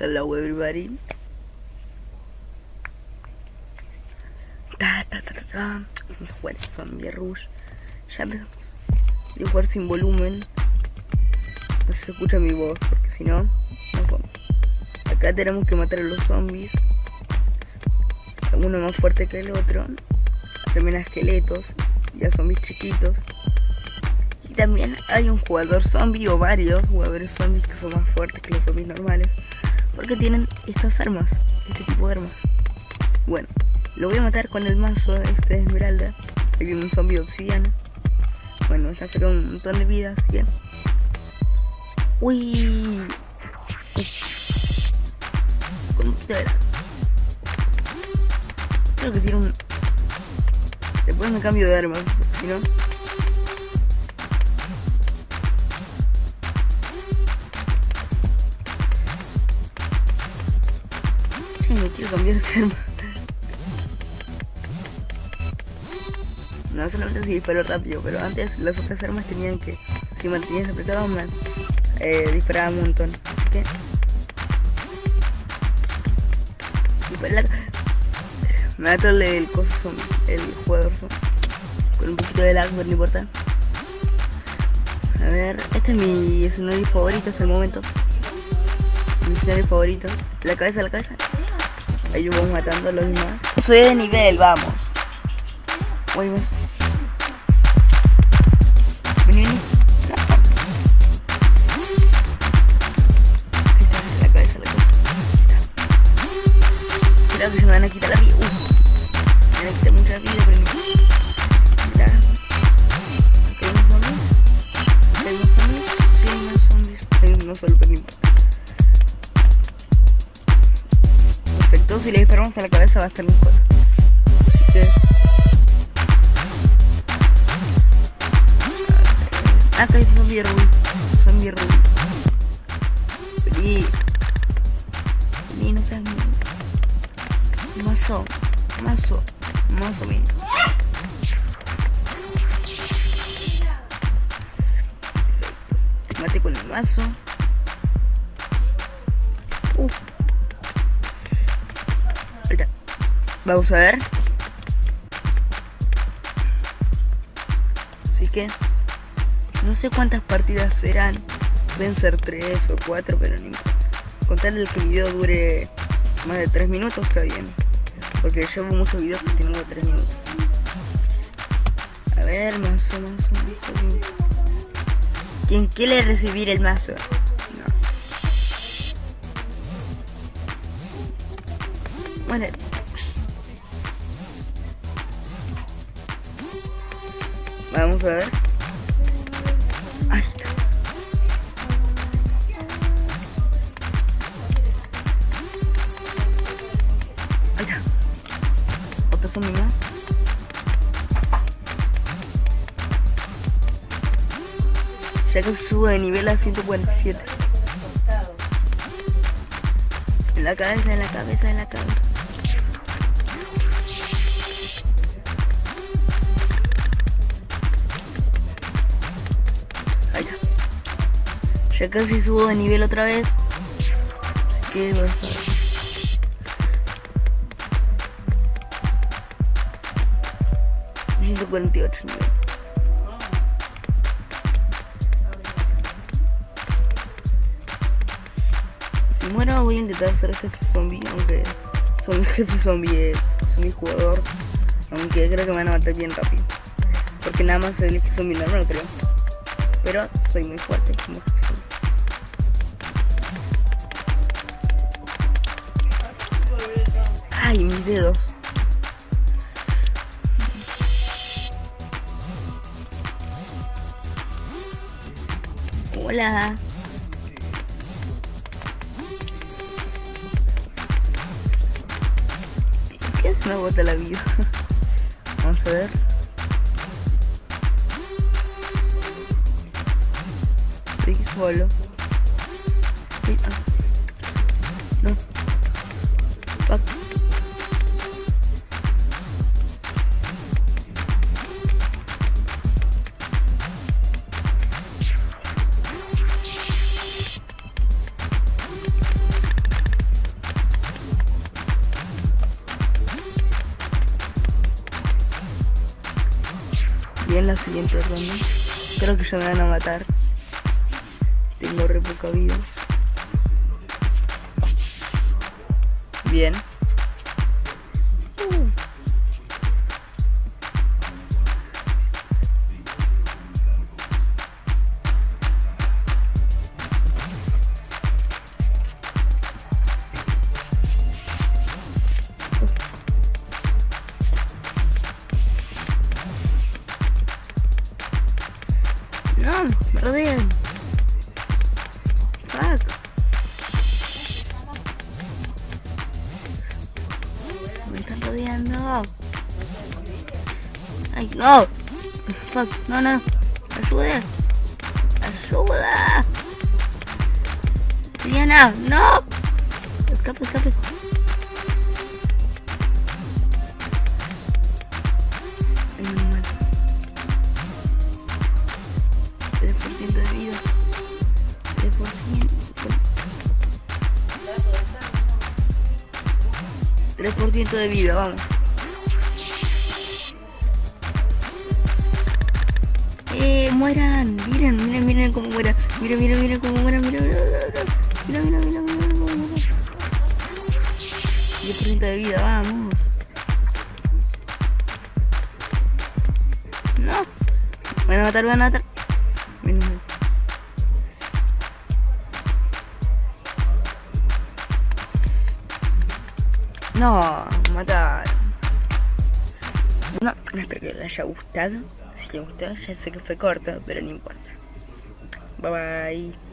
Hello everybody. Ta, ta, ta, ta, ta. Vamos a jugar Zombie Rush. Ya empezamos. Voy jugar sin volumen. No se escucha mi voz, porque si no, no vamos. Acá tenemos que matar a los zombies. Uno más fuerte que el otro. También a esqueletos y a zombies chiquitos. Y también hay un jugador zombie o varios jugadores zombies que son más fuertes que los zombies normales. Porque tienen estas armas, este tipo de armas. Bueno, lo voy a matar con el mazo este de esmeralda. Ahí viene un zombie obsidiana. Bueno, está sacando un montón de vida, así que... Uy. Lag. Creo que tiene un... Después me cambio de arma, si no... Quiero cambiar de arma. No solamente si disparo rápido, pero antes las otras armas tenían que, si mantenías apretado, man, eh, disparaba un montón. Así que... La... Me mato el, el coso el jugador. Con un poquito de lag, pero no importa. A ver, este es mi escenario favorito hasta el momento. Mi escenario favorito. La cabeza, la cabeza. Ahí vamos matando a los demás. Soy de nivel, vamos. Me Vení, vení. Ahí está, la cabeza, la cabeza. Cuidado que se me van a quitar la vida. Uf. Me van a quitar mucha vida, pero. Mira. Aquí hay unos zombies. Hay unos zombies. Hay unos zombies. Hay uno solo, pero no importa. Perfecto, si le disparamos a la cabeza va a estar mejor. Así que... Acá hay zombie rubí. Zombie rubí. Vení. Vení, no seas mío. Mazo. Mazo. Mazo mío. Perfecto. Mate con el mazo. Uh. Vamos a ver. Así que no sé cuántas partidas serán. Pueden ser 3 o 4, pero ni importa. Con tal de que el video dure más de 3 minutos está bien. Porque llevo muchos videos que tienen 3 minutos. A ver, mazo, mazo, mazo. ¿Quién quiere recibir el mazo? No. Bueno. Vamos a ver. Ahí está. Ahí está. Otro zombie más. Ya que se sube de nivel a 147. En la cabeza, en la cabeza, en la cabeza. Ya casi subo de nivel otra vez. Así que vamos a ver. Ciento cuarenta y ocho nivel. Si muero voy a intentar ser jefe zombie, aunque soy un jefe zombie, soy mi jugador. Aunque creo que me van a matar bien rápido. Porque nada más elige zombie normal creo. Pero soy muy fuerte como jefe zombie. Ay, mis dedos. Hola. ¿Por qué se me bota la vida? Vamos a ver. Estoy solo. Sí, en la siguiente ronda. Creo que ya me van a matar. Tengo re poca vida. Bien. No, me rodean. Fuck. Me están rodeando. Ay, no. Fuck, no, no. Ayuda. Ayuda. Diana, no. Escape, escape. 3% de vida, vamos. Eh, mueran. Miren, miren, miren cómo mueran. Miren, miren, miren cómo mueran. Miren, miren, miren, miren, miren, miren, miren cómo mueran. 10% de vida, vamos. No. Van a matar, van a matar. No, mataron. No, espero que les haya gustado. Si les gustó, ya sé que fue corto, pero no importa. Bye bye.